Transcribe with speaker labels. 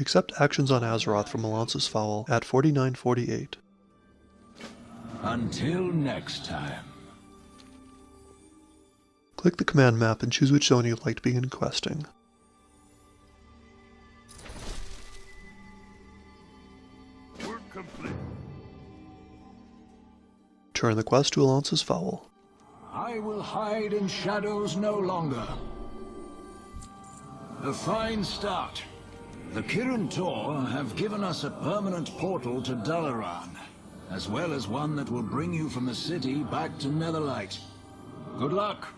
Speaker 1: Accept actions on Azeroth from Alonsus Faol at 4948.
Speaker 2: Until next time.
Speaker 1: Click the command map and choose which zone you'd like to begin questing.
Speaker 3: Work complete.
Speaker 1: Turn the quest to Alonsus Faol.
Speaker 2: I will hide in shadows no longer. A fine start. The Kirin Tor have given us a permanent portal to Dalaran, as well as one that will bring you from the city back to Netherlight. Good luck.